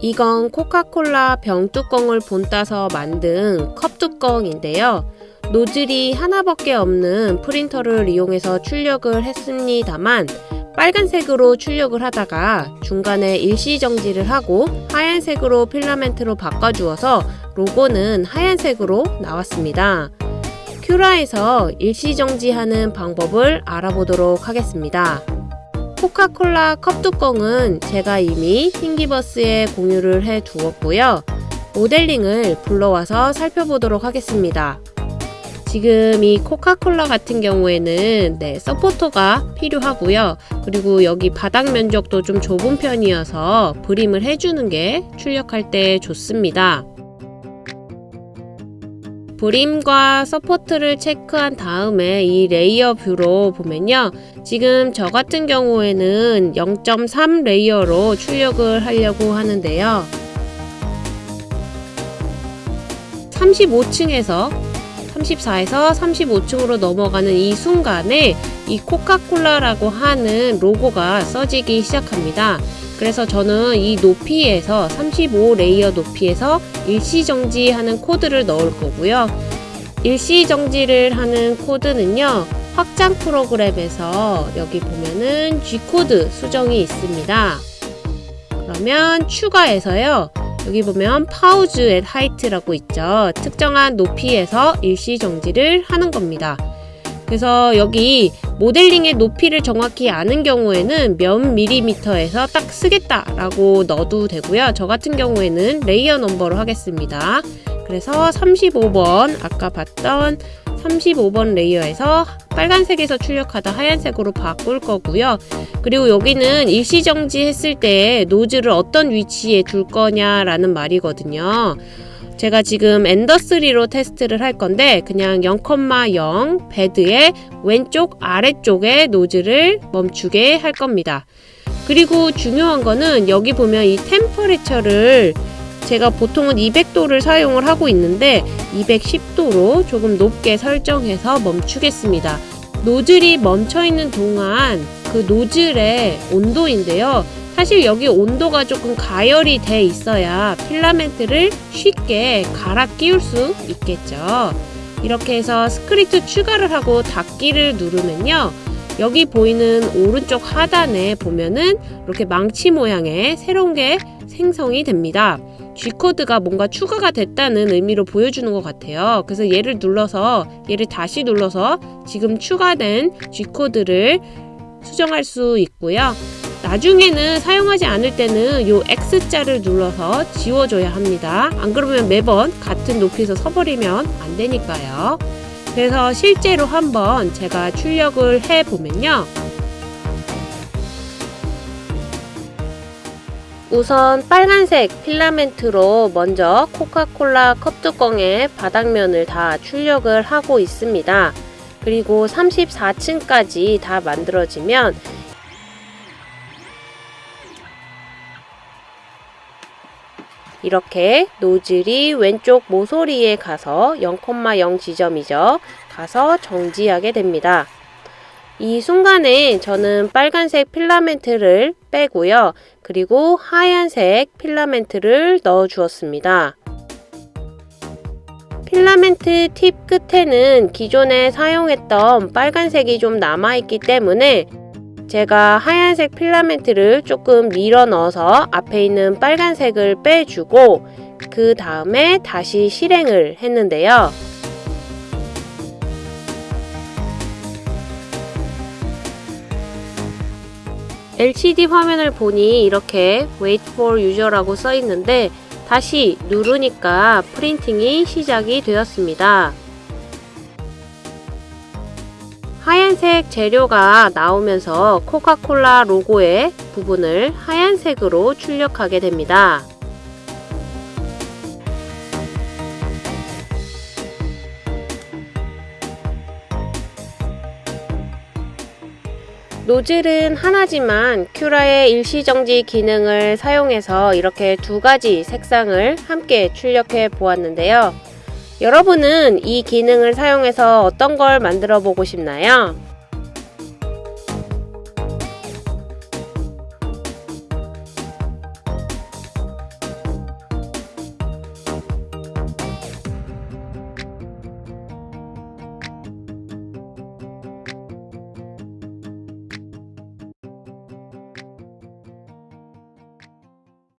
이건 코카콜라 병뚜껑을 본따서 만든 컵뚜껑인데요. 노즐이 하나밖에 없는 프린터를 이용해서 출력을 했습니다만 빨간색으로 출력을 하다가 중간에 일시정지를 하고 하얀색으로 필라멘트로 바꿔주어서 로고는 하얀색으로 나왔습니다. 큐라에서 일시정지하는 방법을 알아보도록 하겠습니다. 코카콜라 컵 뚜껑은 제가 이미 Thingiverse에 공유를 해 두었고요. 모델링을 불러와서 살펴보도록 하겠습니다. 지금 이 코카콜라 같은 경우에는 네, 서포터가 필요하고요. 그리고 여기 바닥 면적도 좀 좁은 편이어서 brim을 해주는 게 출력할 때 좋습니다. brim과 support를 체크한 다음에 이 layer view로 보면요. 지금 저 같은 경우에는 0.3 layer로 출력을 하려고 하는데요. 35층에서 34에서 35층으로 넘어가는 이 순간에 이 코카콜라라고 하는 로고가 써지기 시작합니다. 그래서 저는 이 높이에서 35 layer 높이에서 일시정지하는 코드를 넣을 거고요. 일시정지를 하는 코드는요. 확장 프로그램에서 여기 보면은 G코드 수정이 있습니다. 그러면 추가해서요. 여기 보면 pause at height라고 있죠. 특정한 높이에서 일시정지를 하는 겁니다. 그래서 여기 모델링의 높이를 정확히 아는 경우에는 몇 밀리미터에서 딱 서겠다라고 넣어도 되고요. 저 같은 경우에는 layer number로 하겠습니다. 그래서 35번 아까 봤던 35번 layer에서 빨간색에서 출력하다 하얀색으로 바꿀 거고요. 그리고 여기는 일시정지 했을 때 노즐을 어떤 위치에 둘 거냐라는 말이거든요. 제가 지금 Ender 3로 테스트를 할 건데 그냥 0,0 bed의 왼쪽 아래쪽에 노즐을 멈추게 할 겁니다. 그리고 중요한 거는 여기 보면 이 temperature를 제가 보통은 200도를 사용을 하고 있는데 210도로 조금 높게 설정해서 멈추겠습니다. 노즐이 멈춰 있는 동안 그 노즐의 온도인데요. 사실 여기 온도가 조금 가열이 돼 있어야 필라멘트를 쉽게 갈아 끼울 수 있겠죠. 이렇게 해서 스크립트 추가를 하고 닫기를 누르면요. 여기 보이는 오른쪽 하단에 보면은 이렇게 망치 모양의 새로운 게 생성이 됩니다. G코드가 뭔가 추가가 됐다는 의미로 보여주는 것 같아요. 그래서 얘를 눌러서 얘를 다시 눌러서 지금 추가된 G코드를 수정할 수 있고요. 나중에는 사용하지 않을 때는 요 X자를 눌러서 지워줘야 합니다. 안 그러면 매번 같은 높이에서 서버리면 안 되니까요. 그래서 실제로 한번 제가 출력을 해보면요. 우선 빨간색 필라멘트로 먼저 코카콜라 컵뚜껑의 바닥면을 다 출력을 하고 있습니다. 그리고 34층까지 다 만들어지면 이렇게 노즐이 왼쪽 모서리에 가서 0,0 지점이죠. 가서 정지하게 됩니다. 이 순간에 저는 빨간색 필라멘트를 빼고요. 그리고 하얀색 필라멘트를 넣어 주었습니다. 필라멘트 팁 끝에는 기존에 사용했던 빨간색이 좀 남아있기 때문에 제가 하얀색 필라멘트를 조금 밀어 넣어서 앞에 있는 빨간색을 빼주고 그 다음에 다시 실행을 했는데요. LCD 화면을 보니 이렇게 Wait for User라고 써 있는데 다시 누르니까 프린팅이 시작이 되었습니다. 하얀색 재료가 나오면서 코카콜라 로고의 부분을 하얀색으로 출력하게 됩니다. 노즐은 하나지만 큐라의 일시정지 기능을 사용해서 이렇게 두 가지 색상을 함께 출력해 보았는데요. 여러분은 이 기능을 사용해서 어떤 걸 만들어 보고 싶나요?